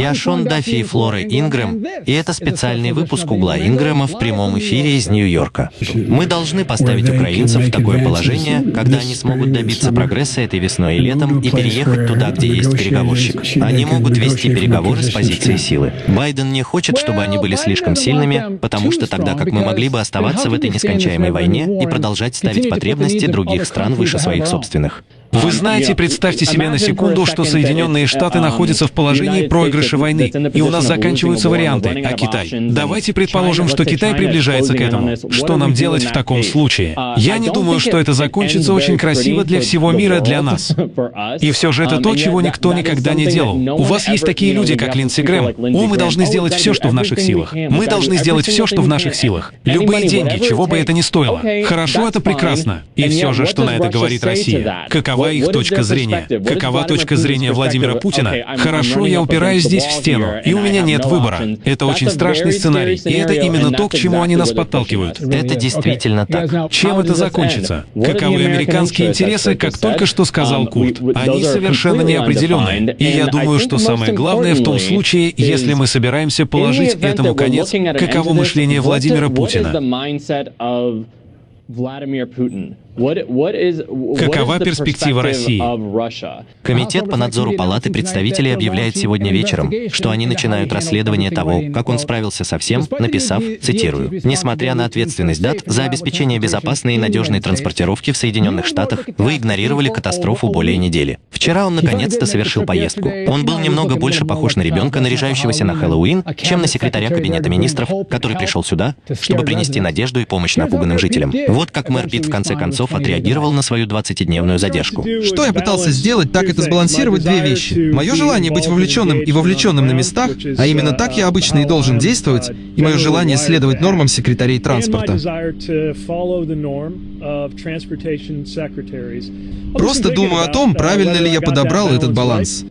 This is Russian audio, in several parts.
Я Шон Даффи и Флора Ингрэм, и это специальный выпуск «Угла Ингрэма» в прямом эфире из Нью-Йорка. Мы должны поставить украинцев в такое положение, когда они смогут добиться прогресса этой весной и летом и переехать туда, где есть переговорщик. Они могут вести переговоры с позиции силы. Байден не хочет, чтобы они были слишком сильными, потому что тогда как мы могли бы оставаться в этой нескончаемой войне и продолжать ставить потребности других стран выше своих собственных. Вы знаете, представьте себе на секунду, что Соединенные Штаты находятся в положении проигрыша войны, и у нас заканчиваются варианты. А Китай? Давайте предположим, что Китай приближается к этому. Что нам делать в таком случае? Я не думаю, что это закончится очень красиво для всего мира, для нас. И все же это то, чего никто никогда не делал. У вас есть такие люди, как Линдси Грэм. О, мы должны сделать все, что в наших силах. Мы должны сделать все, что в наших силах. Любые деньги, чего бы это ни стоило. Хорошо, это прекрасно. И все же, что на это говорит Россия? Каково какова их точка зрения. Какова точка зрения Владимира Путина? Хорошо, я упираюсь здесь в стену, и у меня нет выбора. Это очень страшный сценарий, и это именно то, к чему они нас подталкивают. Это действительно так. Чем это закончится? Каковы американские интересы, как только что сказал Курт? Они совершенно неопределенные. И я думаю, что самое главное в том случае, если мы собираемся положить этому конец, каково мышление Владимира Путина. Какова перспектива России? Комитет по надзору Палаты представителей объявляет сегодня вечером, что они начинают расследование того, как он справился со всем, написав, цитирую, «Несмотря на ответственность дат за обеспечение безопасной и надежной транспортировки в Соединенных Штатах, вы игнорировали катастрофу более недели. Вчера он наконец-то совершил поездку. Он был немного больше похож на ребенка, наряжающегося на Хэллоуин, чем на секретаря Кабинета министров, который пришел сюда, чтобы принести надежду и помощь напуганным жителям. Вот как мэр Питт в конце концов Кузнецов отреагировал на свою 20-дневную задержку. Что я пытался сделать, так это сбалансировать две вещи. Мое желание быть вовлеченным и вовлеченным на местах, а именно так я обычно и должен действовать, и мое желание следовать нормам секретарей транспорта. Просто думаю о том, правильно ли я подобрал этот баланс.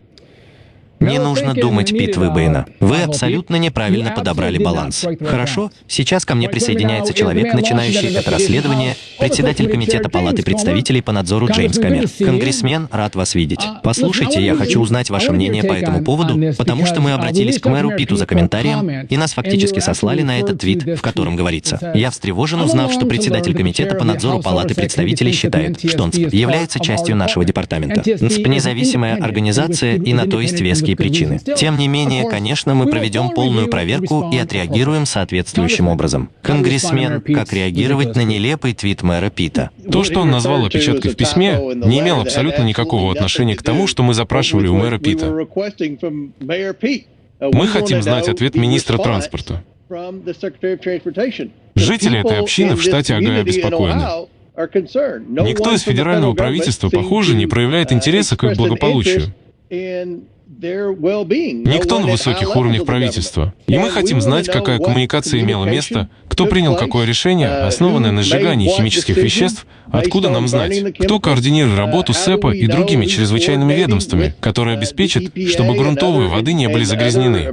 Не нужно думать, Пит Выбоина. Вы абсолютно неправильно подобрали баланс. Хорошо, сейчас ко мне присоединяется человек, начинающий это расследование, председатель Комитета Палаты представителей по надзору Джеймс Камер. Конгрессмен, рад вас видеть. Послушайте, я хочу узнать ваше мнение по этому поводу, потому что мы обратились к мэру Питу за комментарием, и нас фактически сослали на этот твит, в котором говорится. Я встревожен, узнав, что председатель Комитета по надзору Палаты представителей считает, что НСП является частью нашего департамента. НСП — независимая организация, и на то есть веские причины. Тем не менее, конечно, мы проведем полную проверку и отреагируем соответствующим образом. Конгрессмен, как реагировать на нелепый твит мэра Пита? То, что он назвал опечаткой в письме, не имело абсолютно никакого отношения к тому, что мы запрашивали у мэра Пита. Мы хотим знать ответ министра транспорта. Жители этой общины в штате Огайо обеспокоены. Никто из федерального правительства, похоже, не проявляет интереса к их благополучию. Никто на высоких уровнях правительства. И мы хотим знать, какая коммуникация имела место, кто принял какое решение, uh, основанное на сжигании химических веществ, откуда нам знать, кто координирует работу СЭПа и другими чрезвычайными ведомствами, которые обеспечат, чтобы грунтовые воды не были загрязнены.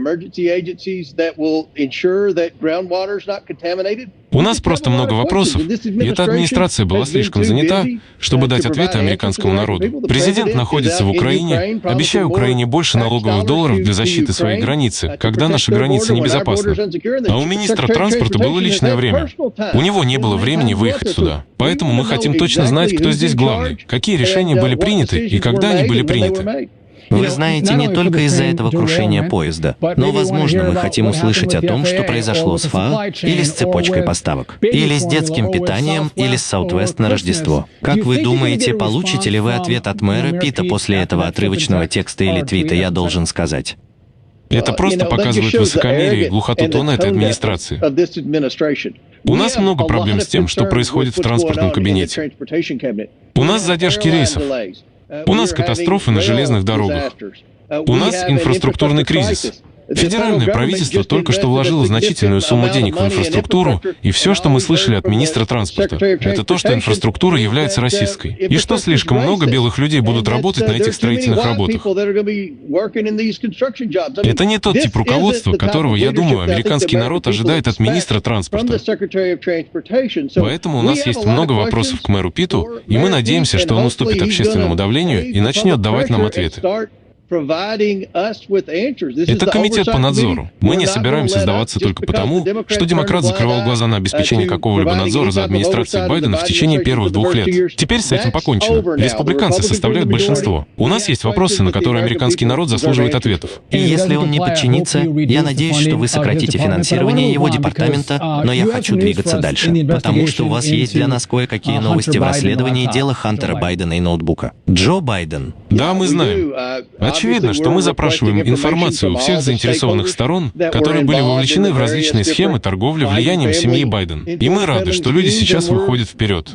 У нас просто много вопросов, и эта администрация была слишком занята, чтобы дать ответы американскому народу. Президент находится в Украине, обещая Украине больше налоговых долларов для защиты своей границы, когда наша граница небезопасна. А у министра транспорта было личное время. У него не было времени выехать сюда. Поэтому мы хотим точно знать, кто здесь главный, какие решения были приняты и когда они были приняты. Вы знаете, не только из-за этого крушения поезда, но, возможно, мы хотим услышать о том, что произошло с ФА, или с цепочкой поставок, или с детским питанием, или с Southwest на Рождество. Как вы думаете, получите ли вы ответ от мэра Пита после этого отрывочного текста или твита, я должен сказать? Это просто показывает высокомерие и глухоту тона этой администрации. У нас много проблем с тем, что происходит в транспортном кабинете. У нас задержки рейсов. У нас катастрофы на железных дорогах. У нас инфраструктурный кризис. Федеральное правительство только что вложило значительную сумму денег в инфраструктуру, и все, что мы слышали от министра транспорта, это то, что инфраструктура является российской, и что слишком много белых людей будут работать на этих строительных работах. Это не тот тип руководства, которого, я думаю, американский народ ожидает от министра транспорта. Поэтому у нас есть много вопросов к мэру Питу, и мы надеемся, что он уступит общественному давлению и начнет давать нам ответы. Это комитет по надзору. Мы не собираемся сдаваться только потому, что демократ закрывал глаза на обеспечение какого-либо надзора за администрацией Байдена в течение первых двух лет. Теперь с этим покончено. Республиканцы составляют большинство. У нас есть вопросы, на которые американский народ заслуживает ответов. И если он не подчинится, я надеюсь, что вы сократите финансирование его департамента, но я хочу двигаться дальше, потому что у вас есть для нас кое-какие новости в расследовании дела Хантера Байдена и ноутбука. Джо Байден. Да, мы знаем. Очевидно, что мы запрашиваем информацию у всех заинтересованных сторон, которые были вовлечены в различные схемы торговли влиянием семьи Байден. И мы рады, что люди сейчас выходят вперед.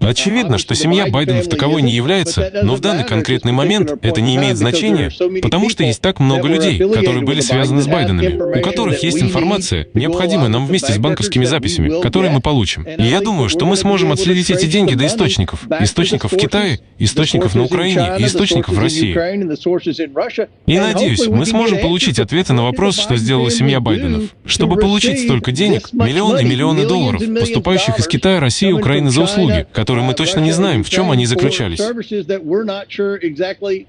Очевидно, что семья Байденов таковой не является, но в данный конкретный момент это не имеет значения, потому что есть так много людей, которые были связаны с Байденами, у которых есть информация, необходимая нам вместе с банковскими записями, которые мы получим. И я думаю, что мы сможем отследить эти деньги до источников. Источников в Китае, источников на Украине и источников в России. И надеюсь, мы сможем получить ответы на вопрос, что сделала семья Байденов. Чтобы получить столько денег, миллионы и миллионы долларов, поступающих из Китая, России и Украины за услуги, которые мы точно не знаем, в чем они заключались.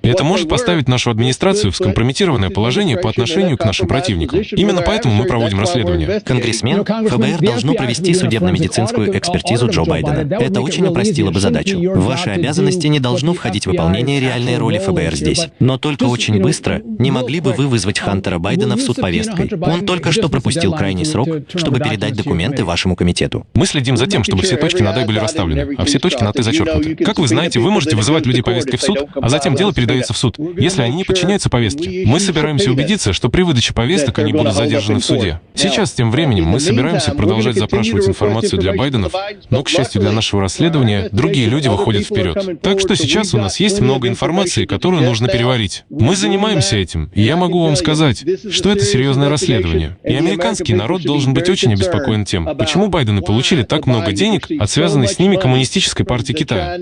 Это может поставить нашу администрацию в скомпрометированное положение по отношению к нашим противникам. Именно поэтому мы проводим расследование. Конгрессмен, ФБР должно провести судебно-медицинскую экспертизу Джо Байдена. Это очень упростило бы задачу. В ваши обязанности не должно входить выполнение реальной роли ФБР здесь. Но только очень быстро не могли бы вы вызвать Хантера Байдена в суд повесткой? Он только что пропустил крайний срок, чтобы передать документы вашему комитету. Мы следим за тем, чтобы все точки над «и» были расставлены, а все точки над «и» зачеркнуты. Как вы знаете, вы можете вызывать людей повесткой в суд, а затем дело передается в суд, если они не подчиняются повестке. Мы собираемся убедиться, что при выдаче повесток они будут задержаны в суде. Сейчас, тем временем, мы собираемся продолжать запрашивать информацию для Байденов, но, к счастью для нашего расследования, другие люди выходят вперед. Так что сейчас у нас есть много информации, которую нужно переварить. Мы занимаемся этим, и я могу вам сказать, что это серьезное расследование. И американский народ должен быть очень обеспокоен тем, почему Байдены получили так много денег от связанной с ними коммунистической партии Китая.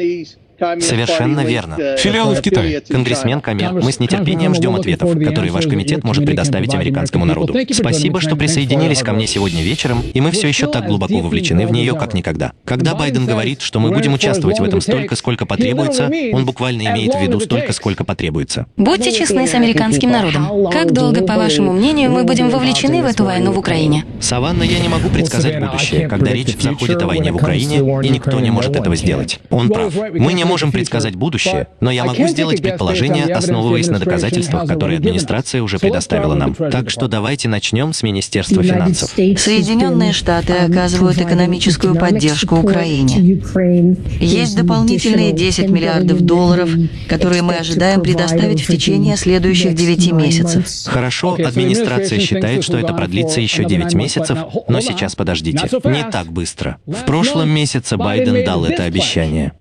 Совершенно верно. Филиалы в Китае. Конгрессмен Камер, мы с нетерпением ждем ответов, которые ваш комитет может предоставить американскому народу. Спасибо, что присоединились ко мне сегодня вечером, и мы все еще так глубоко вовлечены в нее, как никогда. Когда Байден говорит, что мы будем участвовать в этом столько, сколько потребуется, он буквально имеет в виду столько, сколько потребуется. Будьте честны с американским народом. Как долго, по вашему мнению, мы будем вовлечены в эту войну в Украине? Саванна, я не могу предсказать будущее, когда речь заходит о войне в Украине, и никто не может этого сделать. Он прав. Мы не можем предсказать будущее, но я могу сделать предположение, основываясь на доказательствах, которые администрация уже предоставила нам. Так что давайте начнем с Министерства финансов. Соединенные Штаты оказывают экономическую поддержку Украине. Есть дополнительные 10 миллиардов долларов, которые мы ожидаем предоставить в течение следующих 9 месяцев. Хорошо, администрация считает, что это продлится еще 9 месяцев, но сейчас подождите. Не так быстро. В прошлом месяце Байден дал это обещание.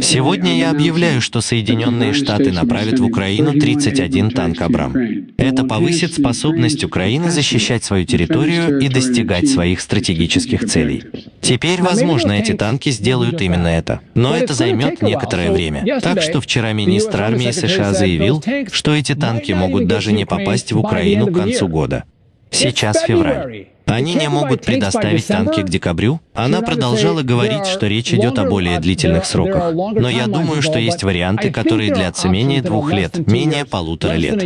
Сегодня я объявляю, что Соединенные Штаты направят в Украину 31 танк «Абрам». Это повысит способность Украины защищать свою территорию и достигать своих стратегических целей. Теперь, возможно, эти танки сделают именно это. Но это займет некоторое время. Так что вчера министр армии США заявил, что эти танки могут даже не попасть в Украину к концу года. Сейчас февраль. Они не могут предоставить танки к декабрю. Она продолжала говорить, что речь идет о более длительных сроках. Но я думаю, что есть варианты, которые длятся менее двух лет, менее полутора лет.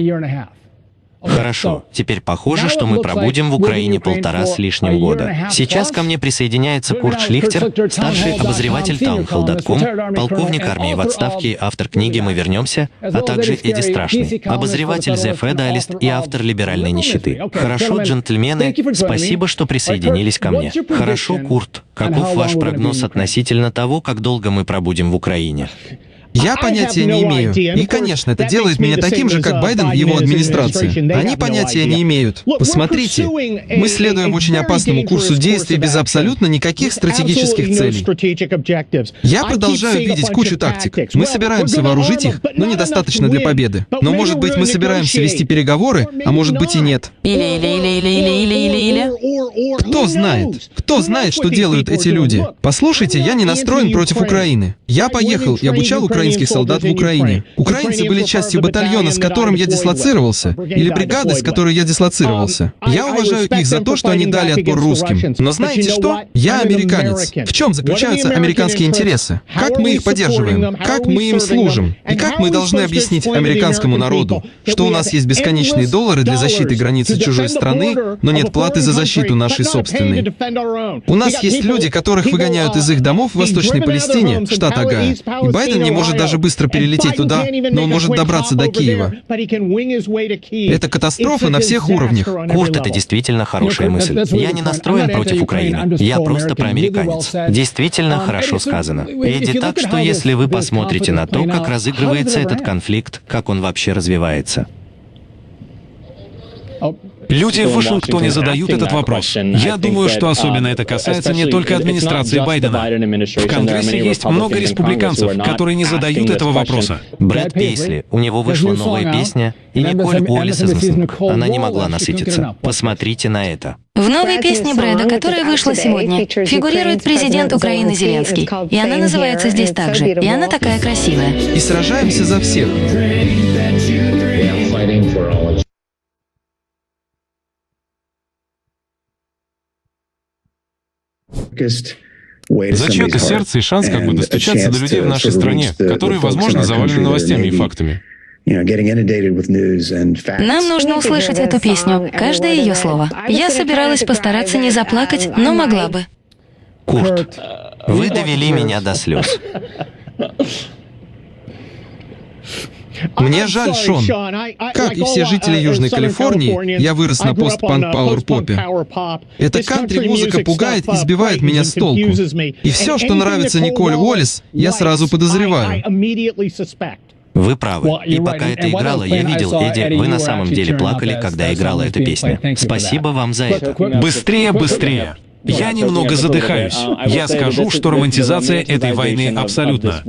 Хорошо, теперь похоже, что мы пробудем в Украине полтора с лишним года. Сейчас ко мне присоединяется Курт Шлихтер, старший обозреватель Townhall.com, полковник армии в отставке, автор книги «Мы вернемся», а также Эдди Страшный, обозреватель The Federalist и автор «Либеральной нищеты». Хорошо, джентльмены, спасибо, что присоединились ко мне. Хорошо, Курт, каков ваш прогноз относительно того, как долго мы пробудем в Украине? Я понятия не имею. И, конечно, это делает меня таким же, как Байден и его администрация. Они понятия не имеют. Посмотрите, мы следуем очень опасному курсу действий без абсолютно никаких стратегических целей. Я продолжаю видеть кучу тактик. Мы собираемся вооружить их, но недостаточно для победы. Но, может быть, мы собираемся вести переговоры, а может быть и нет. Или, или, или, или, или, или, или, или. Кто знает? Кто знает, что делают эти люди? Послушайте, я не настроен против Украины. Я поехал и обучал украинцев украинских солдат в Украине. Украинцы были частью батальона, с которым я дислоцировался, или бригады, с которой я дислоцировался. Я уважаю их за то, что они дали отпор русским. Но знаете что? Я американец. В чем заключаются американские интересы? Как мы их поддерживаем? Как мы им служим? И как мы должны объяснить американскому народу, что у нас есть бесконечные доллары для защиты границы чужой страны, но нет платы за защиту нашей собственной? У нас есть люди, которых выгоняют из их домов в Восточной Палестине, штат Агая. И Байден не может даже быстро перелететь туда, но он может добраться до Киева. Это катастрофа на всех уровнях. Курт, это действительно хорошая мысль. Я не настроен против Украины. Я просто проамериканец. Действительно хорошо сказано. Эдди, так что если вы посмотрите на то, как разыгрывается этот конфликт, как он вообще развивается, Люди в Вашингтоне задают этот вопрос. Я думаю, что особенно это касается не только администрации Байдена. В Конгрессе есть много республиканцев, которые не задают этого вопроса. Брэд Пейсли, у него вышла новая песня, и Николь Уоллес из Инстинкт. Она не могла насытиться. Посмотрите на это. В новой песне Брэда, которая вышла сегодня, фигурирует президент Украины Зеленский. И она называется здесь также. И она такая красивая. И сражаемся за всех. Зачем-то сердце и шанс как бы достучаться до людей в нашей стране, которые, возможно, завалены новостями и фактами. Нам нужно услышать эту песню, каждое ее слово. Я собиралась постараться не заплакать, но могла бы. Курт, вы довели меня до слез. Мне жаль, Шон. Как и все жители Южной Калифорнии, я вырос на пост-панк-пауэр-попе. Эта кантри-музыка пугает и сбивает меня с толку. И все, что нравится Николь Уоллес, я сразу подозреваю. Вы правы. И пока это играло, я видел, Эдди, вы на самом деле плакали, когда играла эта песня. Спасибо вам за это. Быстрее, быстрее! Я немного задыхаюсь. Я скажу, что романтизация этой войны абсолютно.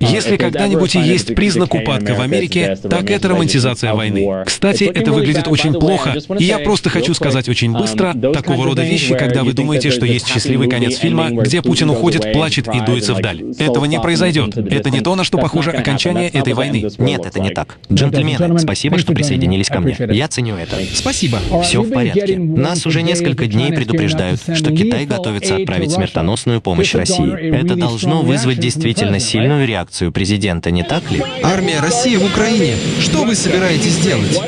Если когда-нибудь и есть признак упадка в Америке, так это романтизация войны. Кстати, это выглядит очень плохо, и я просто хочу сказать очень быстро такого рода вещи, когда вы думаете, что есть счастливый конец фильма, где Путин уходит, плачет и дуется вдаль. Этого не произойдет. Это не то, на что похоже окончание этой войны. Нет, это не так. Джентльмены, спасибо, что присоединились ко мне. Я ценю это. Спасибо. Все в порядке. Нас уже несколько дней предупреждают, что Китай готовится отправить смертоносную помощь России. Это должно вызвать действительно сильную реакцию реакцию президента, не так ли? Армия России в Украине. Что вы собираетесь делать?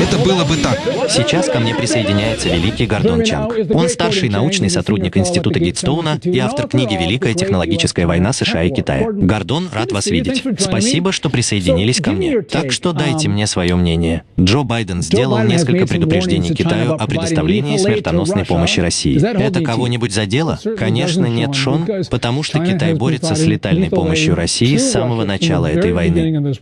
Это было бы так. Сейчас ко мне присоединяется великий Гордон Чанг. Он старший научный сотрудник Института Гейтстоуна и автор книги «Великая технологическая война США и Китая». Гордон, рад вас видеть. Спасибо, что присоединились ко мне. Так что дайте мне свое мнение. Джо Байден сделал несколько предупреждений Китаю о предоставлении смертоносной помощи России. Это кого-нибудь задело? Конечно, нет, Шон, потому что Китай борется с летальной помощью России с самого начала этой войны.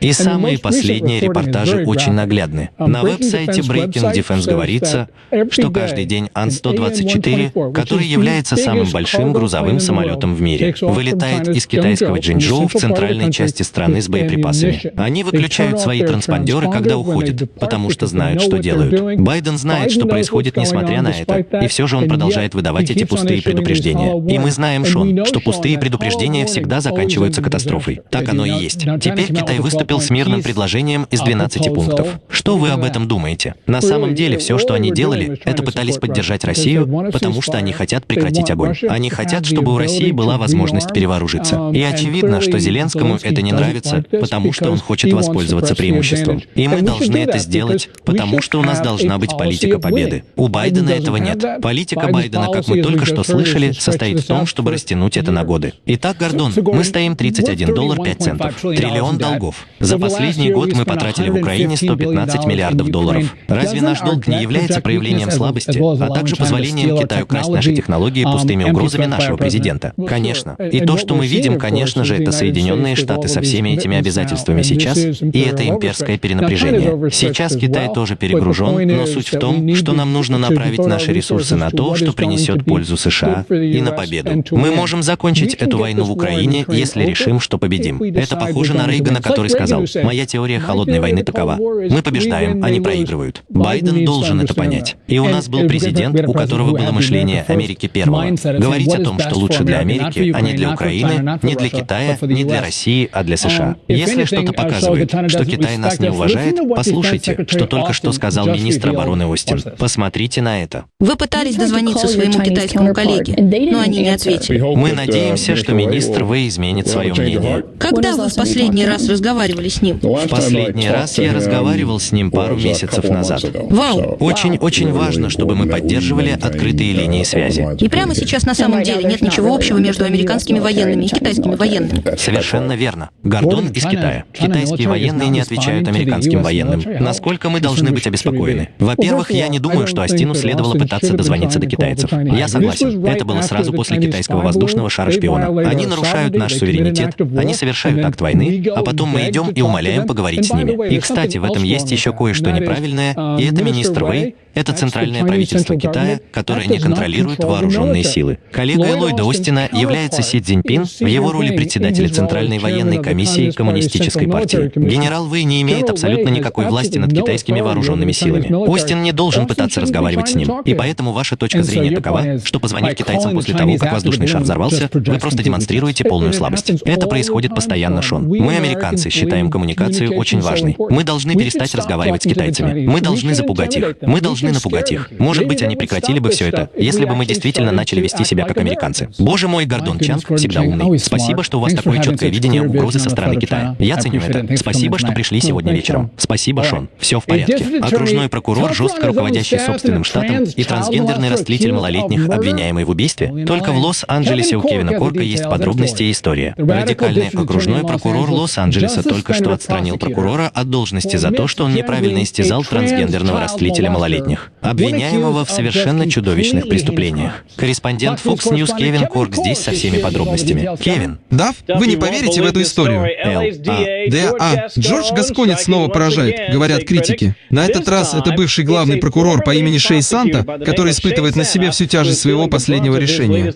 И самые последние Последние репортажи очень наглядны. На веб-сайте Breaking Defense говорится, что каждый день Ан-124, который является самым большим грузовым самолетом в мире, вылетает из китайского Джинчжоу в центральной части страны с боеприпасами. Они выключают свои транспондеры, когда уходят, потому что знают, что делают. Байден знает, что происходит несмотря на это, и все же он продолжает выдавать эти пустые предупреждения. И мы знаем, Шон, что пустые предупреждения всегда заканчиваются катастрофой. Так оно и есть. Теперь Китай выступил с мирным предложением предложением из 12 пунктов. Что вы об этом думаете? На самом деле, все, что они делали, это пытались поддержать Россию, потому что они хотят прекратить огонь. Они хотят, чтобы у России была возможность перевооружиться. И очевидно, что Зеленскому это не нравится, потому что он хочет воспользоваться преимуществом. И мы должны это сделать, потому что у нас должна быть политика победы. У Байдена этого нет. Политика Байдена, как мы только что слышали, состоит в том, чтобы растянуть это на годы. Итак, Гордон, мы стоим 31 доллар 5 центов. Триллион долгов. За последний год мы потратили в Украине 115 миллиардов долларов. Разве наш долг не является проявлением слабости, а также позволением Китаю красть наши технологии пустыми угрозами нашего президента? Конечно. И то, что мы видим, конечно же, это Соединенные Штаты со всеми этими обязательствами сейчас, и это имперское перенапряжение. Сейчас Китай тоже перегружен, но суть в том, что нам нужно направить наши ресурсы на то, что принесет пользу США и на победу. Мы можем закончить эту войну в Украине, если решим, что победим. Это похоже на Рейгана, который сказал, «Моя теория холодной войны такова. Мы побеждаем, они проигрывают. Байден должен это понять. И у нас был президент, у которого было мышление Америки первого. Говорить о том, что лучше для Америки, а не для Украины, не для Китая, не для России, а для США. Если что-то показывает, что Китай нас не уважает, послушайте, что только что сказал министр обороны Остин. Посмотрите на это. Вы пытались дозвониться своему китайскому коллеге, но они не ответили. Мы надеемся, что министр Вэй изменит свое мнение. Когда вы в последний раз разговаривали с ним? В последний раз я разговаривал с ним пару месяцев назад. Вау! Очень-очень важно, чтобы мы поддерживали открытые линии связи. И прямо сейчас на самом деле нет ничего общего между американскими военными и китайскими военными. Совершенно верно. Гордон из Китая. Китайские военные не отвечают американским военным. Насколько мы должны быть обеспокоены? Во-первых, я не думаю, что Астину следовало пытаться дозвониться до китайцев. Я согласен. Это было сразу после китайского воздушного шара шпиона. Они нарушают наш суверенитет, они совершают акт войны, а потом мы идем и умоляем поговорить с ними. И, кстати, в этом есть еще кое-что неправильное, и это министр Вэй, это центральное правительство Китая, которое не контролирует вооруженные силы. Коллегой Ллойда Остина является Си Цзиньпин в его роли председателя Центральной военной комиссии Коммунистической партии. Генерал Вэй не имеет абсолютно никакой власти над китайскими вооруженными силами. Остин не должен пытаться разговаривать с ним. И поэтому ваша точка зрения такова, что позвонив китайцам после того, как воздушный шар взорвался, вы просто демонстрируете полную слабость. Это происходит постоянно, Шон. Мы, американцы, считаем коммуникацию очень важной. Мы должны перестать разговаривать с китайцами. Мы должны запугать их. Мы должны напугать их. Может быть, они прекратили бы все это, если бы мы действительно начали вести себя как американцы. Боже мой, Гордон Чанг всегда умный. Спасибо, что у вас такое четкое видение угрозы со стороны Китая. Я ценю это. Спасибо, что пришли сегодня вечером. Спасибо, Шон. Все в порядке. Окружной прокурор, жестко руководящий собственным штатом, и трансгендерный растлитель малолетних, обвиняемый в убийстве. Только в Лос-Анджелесе у Кевина Корка есть подробности и история. Радикальный окружной прокурор Лос-Анджелеса только что отстранил прокурора от должности за то, что он неправильно истязал трансгендерного растлителя малолетних, обвиняемого в совершенно чудовищных преступлениях. Корреспондент Fox News Кевин Корк здесь со всеми подробностями. Кевин. Дав, вы не поверите в эту историю. Л. А. ДА. Джордж Гасконец снова поражает, говорят критики. На этот раз это бывший главный прокурор по имени Шей Санта, который испытывает на себе всю тяжесть своего последнего решения.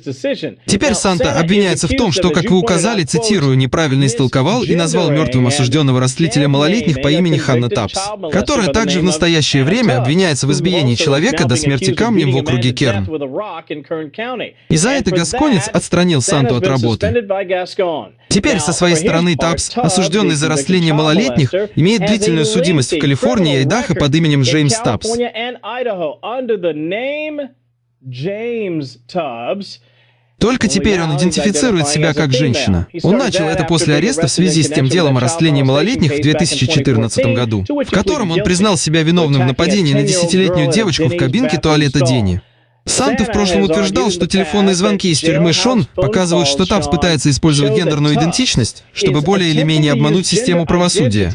Теперь Санта обвиняется в том, что, как вы указали, цитирую, неправильно истолковал и назвал мертвым осужденного растлителя малолетних по имени Ханна Тапс, которая также в настоящее время обвиняется в избиении человека до смерти камнем в округе Керн. И за это Гасконец отстранил Санту от работы. Теперь, со своей стороны, Тапс, осужденный за растление малолетних, имеет длительную судимость в Калифорнии и Айдахо под именем Джеймс Тапс. Только теперь он идентифицирует себя как женщина. Он начал это после ареста в связи с тем делом о растлении малолетних в 2014 году, в котором он признал себя виновным в нападении на десятилетнюю девочку в кабинке туалета Дени. Санта в прошлом утверждал, что телефонные звонки из тюрьмы Шон показывают, что Тапс пытается использовать гендерную идентичность, чтобы более или менее обмануть систему правосудия.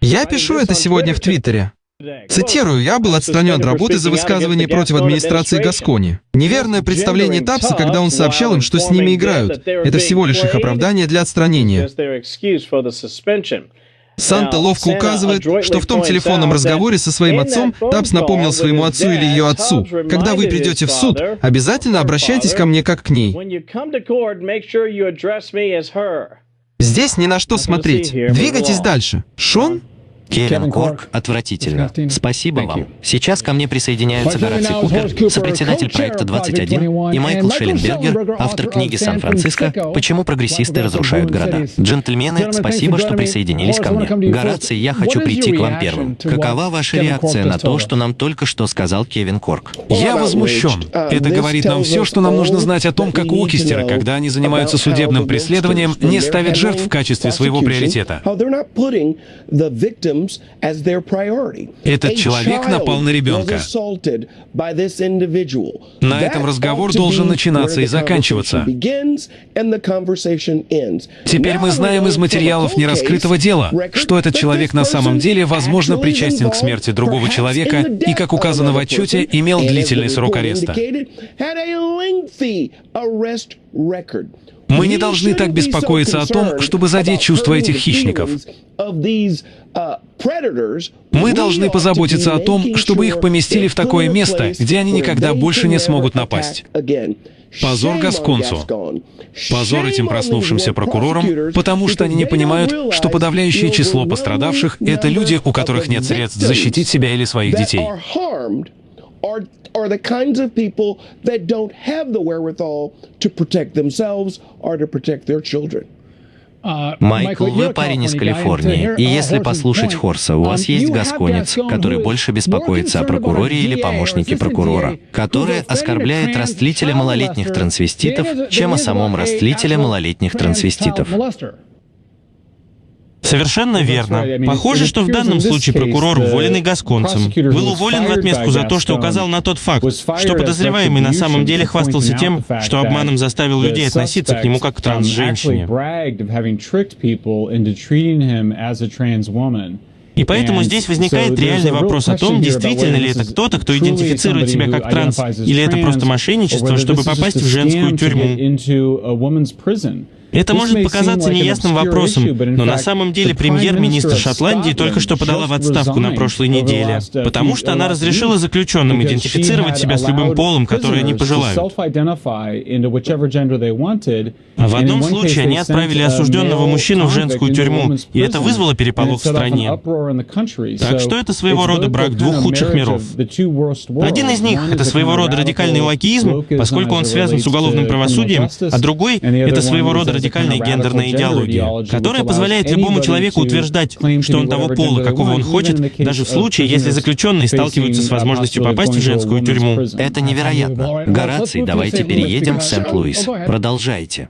Я пишу это сегодня в Твиттере. Цитирую, «Я был отстранен от работы за высказывание против администрации Гаскони. Неверное представление Тапса, когда он сообщал им, что с ними играют. Это всего лишь их оправдание для отстранения». Санта ловко указывает, что в том телефонном разговоре со своим отцом Тапс напомнил своему отцу или ее отцу, «Когда вы придете в суд, обязательно обращайтесь ко мне как к ней». Здесь ни на что смотреть. Двигайтесь дальше. Шон? Кевин Корк отвратительно. Спасибо вам. Сейчас ко мне присоединяются Гораций Купер, сопредседатель проекта 21, и Майкл Шелленбергер, автор книги «Сан-Франциско. Почему прогрессисты разрушают города». Джентльмены, спасибо, что присоединились ко мне. Гораций, я хочу прийти к вам первым. Какова ваша реакция на то, что нам только что сказал Кевин Корк? Я возмущен. Это говорит нам все, что нам нужно знать о том, как Уокистеры, когда они занимаются судебным преследованием, не ставят жертв в качестве своего приоритета. Этот человек напал на ребенка. На этом разговор должен начинаться и заканчиваться. Теперь мы знаем из материалов нераскрытого дела, что этот человек на самом деле, возможно, причастен к смерти другого человека и, как указано в отчете, имел длительный срок ареста. Мы не должны так беспокоиться о том, чтобы задеть чувства этих хищников. Мы должны позаботиться о том, чтобы их поместили в такое место, где они никогда больше не смогут напасть. Позор Гасконцу. Позор этим проснувшимся прокурорам, потому что они не понимают, что подавляющее число пострадавших — это люди, у которых нет средств защитить себя или своих детей. Are the kinds of people that don't have the wherewithal to protect themselves or to protect their children. Uh, Майкл, вы парень из Калифорнии, и если послушать Хорса, у вас um, есть гасконец, который больше беспокоится о прокуроре или помощнике прокурора, который оскорбляет растлителя малолетних трансвеститов, чем о самом растлителе малолетних трансвеститов. Совершенно верно. Похоже, что в данном случае прокурор, уволенный гасконцем, был уволен в отместку за то, что указал на тот факт, что подозреваемый на самом деле хвастался тем, что обманом заставил людей относиться к нему как к транс-женщине. И поэтому здесь возникает реальный вопрос о том, действительно ли это кто-то, кто идентифицирует себя как транс, или это просто мошенничество, чтобы попасть в женскую тюрьму. Это может показаться неясным вопросом, но на самом деле премьер-министр Шотландии только что подала в отставку на прошлой неделе, потому что она разрешила заключенным идентифицировать себя с любым полом, который они пожелают. В одном случае они отправили осужденного мужчину в женскую тюрьму, и это вызвало переполох в стране. Так что это своего рода брак двух худших миров. Один из них — это своего рода радикальный лакизм, поскольку он связан с уголовным правосудием, а другой — это своего рода радикальная гендерная идеология, которая позволяет любому человеку утверждать, что он того пола, какого он хочет, даже в случае, если заключенные сталкиваются с возможностью попасть в женскую тюрьму. Это невероятно. Гораций, давайте переедем в Сент-Луис. Продолжайте.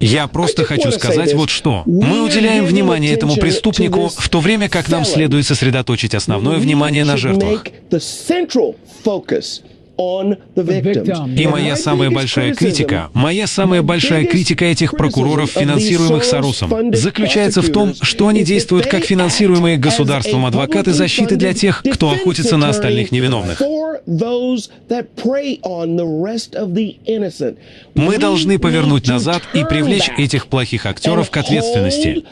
Я просто хочу сказать вот что. Мы уделяем внимание этому преступнику, в то время как нам следует сосредоточить основное внимание на жертвах. И моя самая большая критика, моя самая большая критика этих прокуроров, финансируемых Соросом, заключается в том, что они действуют как финансируемые государством. Адвокаты защиты для тех, кто охотится на остальных невиновных. Мы должны повернуть назад и привлечь этих плохих актеров к ответственности.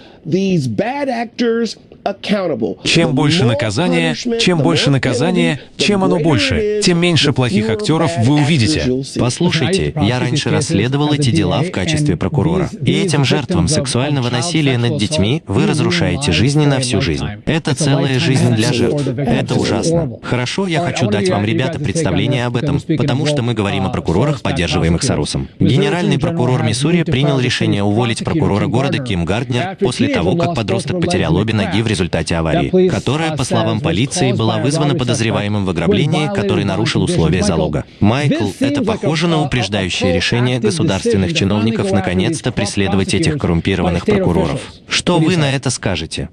Чем больше наказания, чем больше наказания, чем оно больше, тем меньше плохих актеров вы увидите. Послушайте, я раньше расследовал эти дела в качестве прокурора. И этим жертвам сексуального насилия над детьми вы разрушаете жизни на всю жизнь. Это целая жизнь для жертв. Это ужасно. Хорошо, я хочу дать вам, ребята, представление об этом, потому что мы говорим о прокурорах, поддерживаемых Сорусом. Генеральный прокурор Миссури принял решение уволить прокурора города Ким Гарднер после того, как подросток потерял обе ноги в результате аварии, которая, по словам полиции, была вызвана подозреваемым в ограблении, который нарушил условия залога. Майкл, это похоже на упреждающее решение государственных чиновников наконец-то преследовать этих коррумпированных прокуроров. Что вы на это скажете?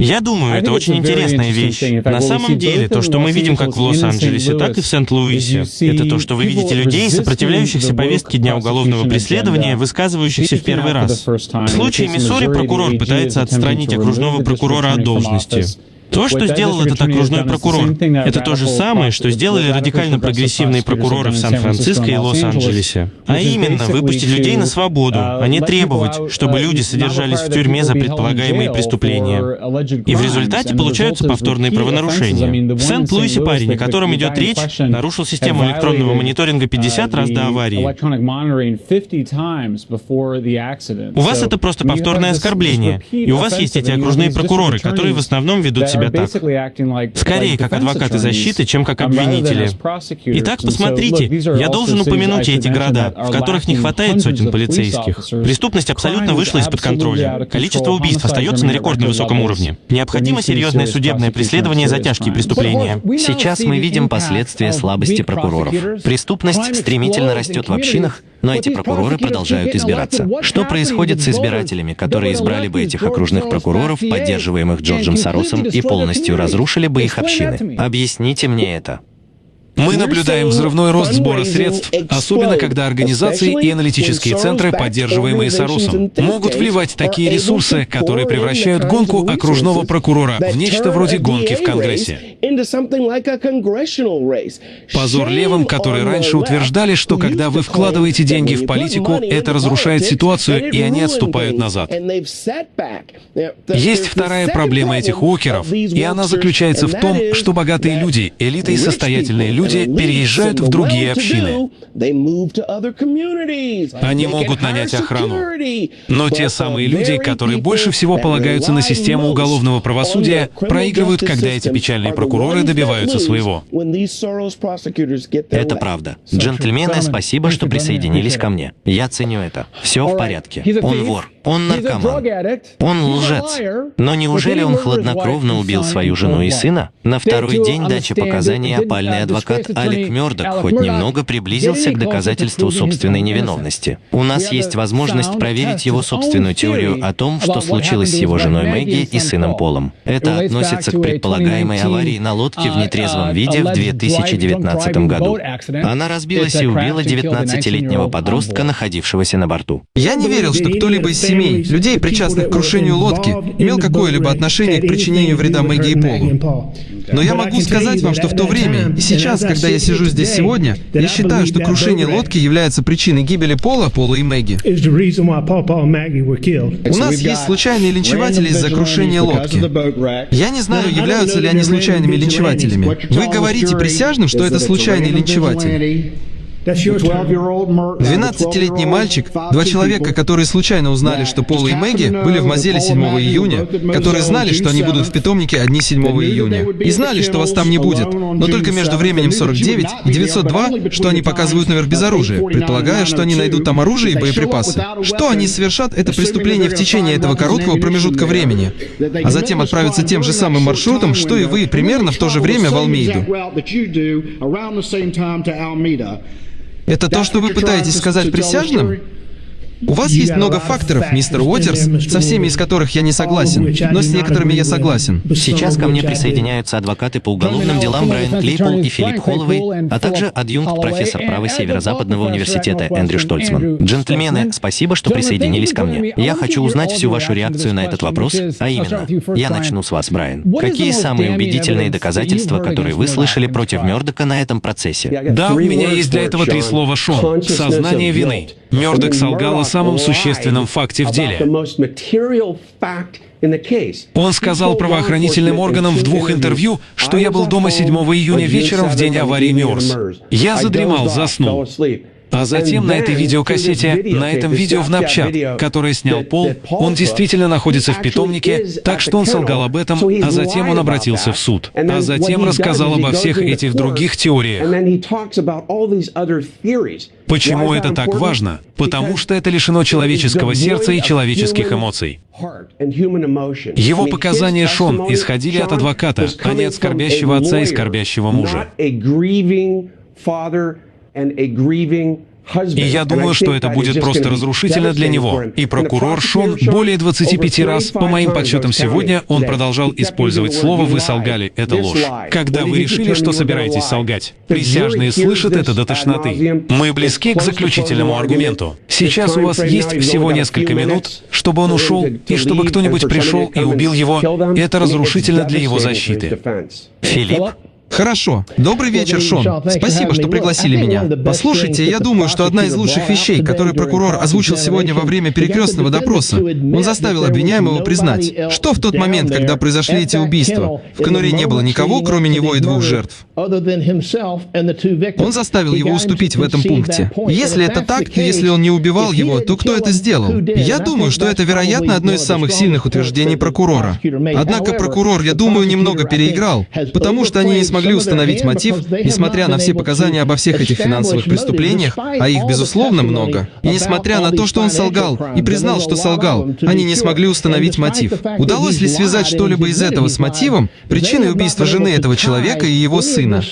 Я думаю, это очень интересная вещь. На самом деле, то, что мы видим как в Лос-Анджелесе, так и в Сент-Луисе, это то, что вы видите людей, сопротивляющихся повестке дня уголовного преследования, высказывающихся в первый раз. В случае Миссури прокурор пытается отстранить окружного прокурора от должности. То, что сделал этот окружной прокурор, это то же самое, что сделали радикально-прогрессивные прокуроры в Сан-Франциско и Лос-Анджелесе. А именно, выпустить людей на свободу, а не требовать, чтобы люди содержались в тюрьме за предполагаемые преступления. И в результате получаются повторные правонарушения. В Сент-Луисе парень, о котором идет речь, нарушил систему электронного мониторинга 50 раз до аварии. У вас это просто повторное оскорбление. И у вас есть эти окружные прокуроры, которые в основном ведут себя себя так. Скорее, как адвокаты защиты, чем как обвинители. Итак, посмотрите, я должен упомянуть эти города, в которых не хватает сотен полицейских. Преступность абсолютно вышла из-под контроля. Количество убийств остается на рекордно высоком уровне. Необходимо серьезное судебное преследование за тяжкие преступления. Сейчас мы видим последствия слабости прокуроров. Преступность стремительно растет в общинах, но эти прокуроры продолжают избираться. Что происходит с избирателями, которые избрали бы этих окружных прокуроров, поддерживаемых Джорджем Соросом, и полностью разрушили бы их общины? Объясните мне это. Мы наблюдаем взрывной рост сбора средств, особенно когда организации и аналитические центры, поддерживаемые Соросом, могут вливать такие ресурсы, которые превращают гонку окружного прокурора в нечто вроде гонки в Конгрессе. Позор левым, которые раньше утверждали, что когда вы вкладываете деньги в политику, это разрушает ситуацию, и они отступают назад. Есть вторая проблема этих уокеров, и она заключается в том, что богатые люди, элита и состоятельные люди переезжают в другие общины. Они могут нанять охрану. Но те самые люди, которые больше всего полагаются на систему уголовного правосудия, проигрывают, когда эти печальные прокуроры добиваются своего. Это правда. Джентльмены, спасибо, что присоединились ко мне. Я ценю это. Все в порядке. Он вор. Он наркоман. Он лжец. Но неужели он хладнокровно убил свою жену и сына? На второй день дачи показаний опальный адвокат Алек Мёрдок хоть немного приблизился к доказательству собственной невиновности. У нас есть возможность проверить его собственную теорию о том, что случилось с его женой Мэгги и сыном Полом. Это относится к предполагаемой аварии на лодке в нетрезвом виде в 2019 году. Она разбилась и убила 19-летнего подростка, находившегося на борту. Я не верил, что кто-либо из семей, людей, причастных к крушению лодки, имел какое-либо отношение к причинению вреда Мэгги и Полу. Но я могу сказать вам, что в то время и сейчас, когда я сижу здесь сегодня, я считаю, что крушение лодки является причиной гибели Пола, Пола и Мэгги. У нас есть случайные линчеватели из-за крушения лодки. Я не знаю, являются ли они случайными линчевателями. Вы говорите присяжным, что это случайный линчеватель. 12-летний мальчик, два человека, которые случайно узнали, что Пол и Мэгги были в Мозеле 7 июня, которые знали, что они будут в питомнике одни 7 июня, и знали, что вас там не будет, но только между временем 49 и 902, что они показывают наверх без оружия, предполагая, что они найдут там оружие и боеприпасы. Что они совершат, это преступление в течение этого короткого промежутка времени, а затем отправятся тем же самым маршрутом, что и вы, примерно в то же время в Алмейду. Это то, что вы пытаетесь сказать присяжным? У вас есть много факторов, мистер Уотерс, со всеми из которых я не согласен, но с некоторыми я согласен. Сейчас ко мне присоединяются адвокаты по уголовным делам Брайан Клейпл и Филипп Холловей, а также адъюнкт-профессор права Северо-Западного университета Эндрю Штольцман. Джентльмены, спасибо, что присоединились ко мне. Я хочу узнать всю вашу реакцию на этот вопрос, а именно, я начну с вас, Брайан. Какие самые убедительные доказательства, которые вы слышали против Мёрдока на этом процессе? Да, у меня есть для этого три слова, Шон. Сознание вины. Мёрдок солгал о самом существенном факте в деле. Он сказал правоохранительным органам в двух интервью, что я был дома 7 июня вечером в день аварии Мёрс. Я задремал, заснул. А затем на этой видеокассете, на этом видео в Напчат, которое снял Пол, он действительно находится в питомнике, так что он солгал об этом, а затем он обратился в суд. А затем рассказал обо всех этих других теориях. Почему это так важно? Потому что это лишено человеческого сердца и человеческих эмоций. Его показания Шон исходили от адвоката, а не от скорбящего отца и скорбящего мужа. И я думаю, что это будет просто разрушительно для него. И прокурор Шон более 25 раз, по моим подсчетам сегодня, он продолжал использовать слово «вы солгали». Это ложь. Когда вы решили, что собираетесь солгать? Присяжные слышат это до тошноты. Мы близки к заключительному аргументу. Сейчас у вас есть всего несколько минут, чтобы он ушел, и чтобы кто-нибудь пришел и убил его. Это разрушительно для его защиты. Филипп? Хорошо. Добрый вечер, Шон. Спасибо, что пригласили меня. Послушайте, я думаю, что одна из лучших вещей, которые прокурор озвучил сегодня во время перекрестного допроса, он заставил обвиняемого признать, что в тот момент, когда произошли эти убийства, в конуре не было никого, кроме него и двух жертв. Он заставил его уступить в этом пункте. Если это так, и если он не убивал его, то кто это сделал? Я думаю, что это, вероятно, одно из самых сильных утверждений прокурора. Однако прокурор, я думаю, немного переиграл, потому что они не смогли смогли установить мотив, несмотря на все показания обо всех этих финансовых преступлениях, а их, безусловно, много. И несмотря на то, что он солгал и признал, что солгал, они не смогли установить мотив. Удалось ли связать что-либо из этого с мотивом, причиной убийства жены этого человека и его сына?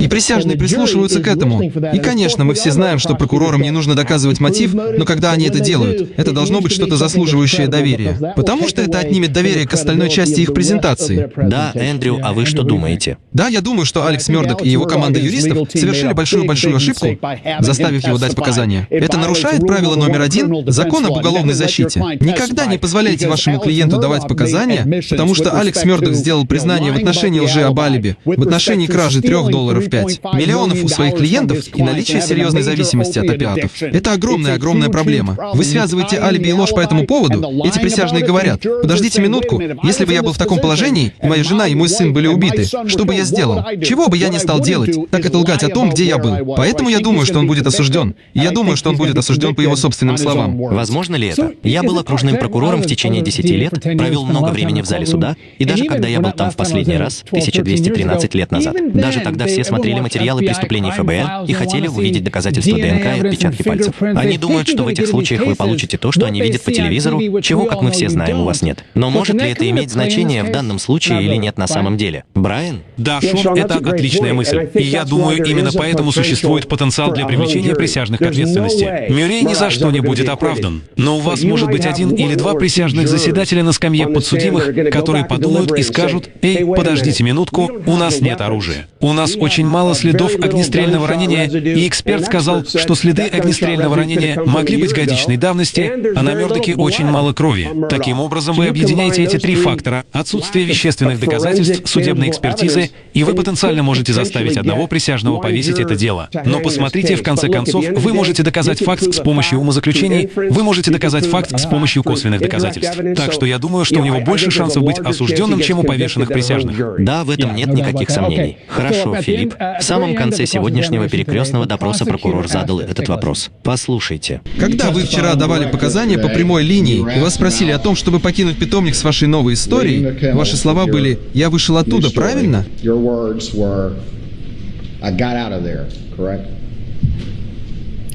И присяжные прислушиваются к этому. И, конечно, мы все знаем, что прокурорам не нужно доказывать мотив, но когда они это делают, это должно быть что-то заслуживающее доверия. Потому что это отнимет доверие к остальной части их презентации. Да, Эндрю, а вы что думаете? Да, я думаю, что Алекс Мёрдок и его команда юристов совершили большую-большую ошибку, заставив его дать показания. Это нарушает правило номер один — закон об уголовной защите. Никогда не позволяйте вашему клиенту давать показания, потому что Алекс Мёрдок сделал признание в отношении лжи об алиби, в отношении кражи трех долларов пять, миллионов у своих клиентов и наличия серьезной зависимости от опиатов. Это огромная-огромная проблема. Вы связываете алиби и ложь по этому поводу, эти присяжные говорят, подождите минутку, если бы я был в таком положении, и моя жена и мой сын были убиты, что бы я сделал? Чего бы я не стал делать, так это лгать о том, где я был. Поэтому я думаю, что он будет осужден. И я думаю, что он будет осужден по его собственным словам. Возможно ли это? Я был окружным прокурором в течение 10 лет, провел много времени в зале суда, и даже когда я был там в последний раз, 1213 лет назад, даже тогда все смотрели материалы преступлений ФБР и хотели увидеть доказательства ДНК и отпечатки пальцев. Они думают, что в этих случаях вы получите то, что они видят по телевизору, чего, как мы все знаем, у вас нет. Но может ли это иметь значение в данном случае или нет на самом деле? Брайан? Да, Шон, это отличная мысль. И я думаю, именно поэтому существует потенциал для привлечения присяжных к ответственности. Мюррей ни за что не будет оправдан. Но у вас может быть один или два присяжных заседателя на скамье подсудимых, которые подумают и скажут, «Эй, подождите минутку, у нас нет оружия. У нас очень мало следов огнестрельного ранения, и эксперт сказал, что следы огнестрельного ранения могли быть годичной давности, а на Мёрдоке очень мало крови. Таким образом, вы объединяете эти три фактора — отсутствие вещественных доказательств, судебной экспертизы, и вы потенциально можете заставить одного присяжного повесить это дело. Но посмотрите, в конце концов, вы можете доказать факт с помощью умозаключений, вы можете доказать факт с помощью косвенных доказательств. Так что я думаю, что у него больше шансов быть осужденным, чем у повешенных присяжных. Да, в этом нет никаких сомнений. Хорошо, Филипп. В самом конце сегодняшнего перекрестного допроса прокурор задал этот вопрос. Послушайте. Когда вы вчера давали показания по прямой линии, и вас спросили о том, чтобы покинуть питомник с вашей новой историей, ваши слова были «я вышел оттуда», правильно?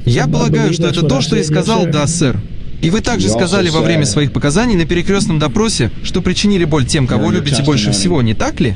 Я полагаю, что это то, что я сказал «да, сэр». И вы также сказали во время своих показаний на перекрестном допросе, что причинили боль тем, кого любите больше всего, не так ли?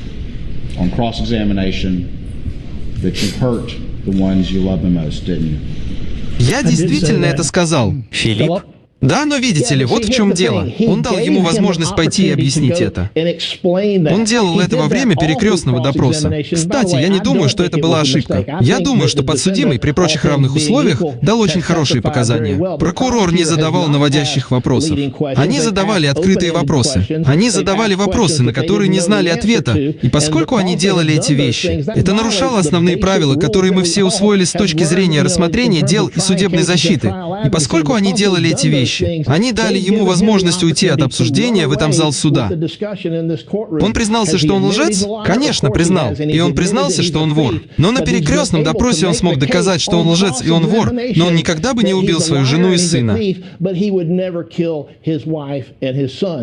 Я действительно это сказал. Филипп? Да, но видите ли, вот в чем дело. Он дал ему возможность пойти и объяснить это. Он делал это во время перекрестного допроса. Кстати, я не думаю, что это была ошибка. Я думаю, что подсудимый при прочих равных условиях дал очень хорошие показания. Прокурор не задавал наводящих вопросов. Они задавали открытые вопросы. Они задавали вопросы, на которые не знали ответа. И поскольку они делали эти вещи, это нарушало основные правила, которые мы все усвоили с точки зрения рассмотрения дел и судебной защиты. И поскольку они делали эти вещи, вещи. Они дали ему возможность уйти от обсуждения в этом зал суда. Он признался, что он лжец? Конечно, признал. И он признался, что он вор. Но на перекрестном допросе он смог доказать, что он лжец и он вор, но он никогда бы не убил свою жену и сына.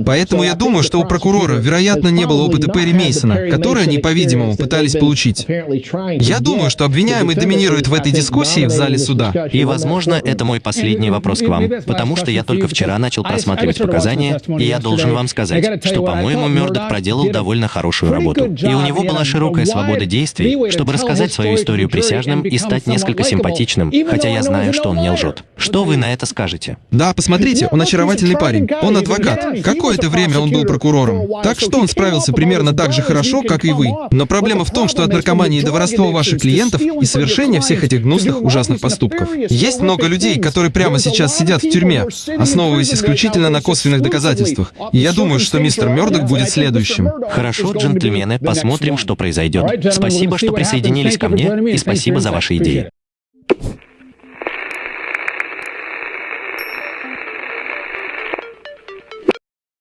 Поэтому я думаю, что у прокурора, вероятно, не было опыта Перри Мейсона, который они, по-видимому, пытались получить. Я думаю, что обвиняемый доминирует в этой дискуссии в зале суда. И, возможно, это мой последний вопрос к вам, потому что я только вчера начал просматривать показания, и я должен вам сказать, что, по-моему, Мёрдок проделал довольно хорошую работу. И у него была широкая свобода действий, чтобы рассказать свою историю присяжным и стать несколько симпатичным, хотя я знаю, что он не лжет. Что вы на это скажете? Да, посмотрите, он очаровательный парень. Он адвокат. Какое-то время он был прокурором. Так что он справился примерно так же хорошо, как и вы. Но проблема в том, что от наркомании до воровства ваших клиентов и совершения всех этих гнусных, ужасных поступков. Есть много людей, которые прямо сейчас сидят в тюрьме, основываясь исключительно на косвенных доказательствах. И я думаю, что мистер Мёрдок будет следующим. Хорошо, джентльмены, посмотрим, что произойдет. Спасибо, что присоединились ко мне, и спасибо за ваши идеи.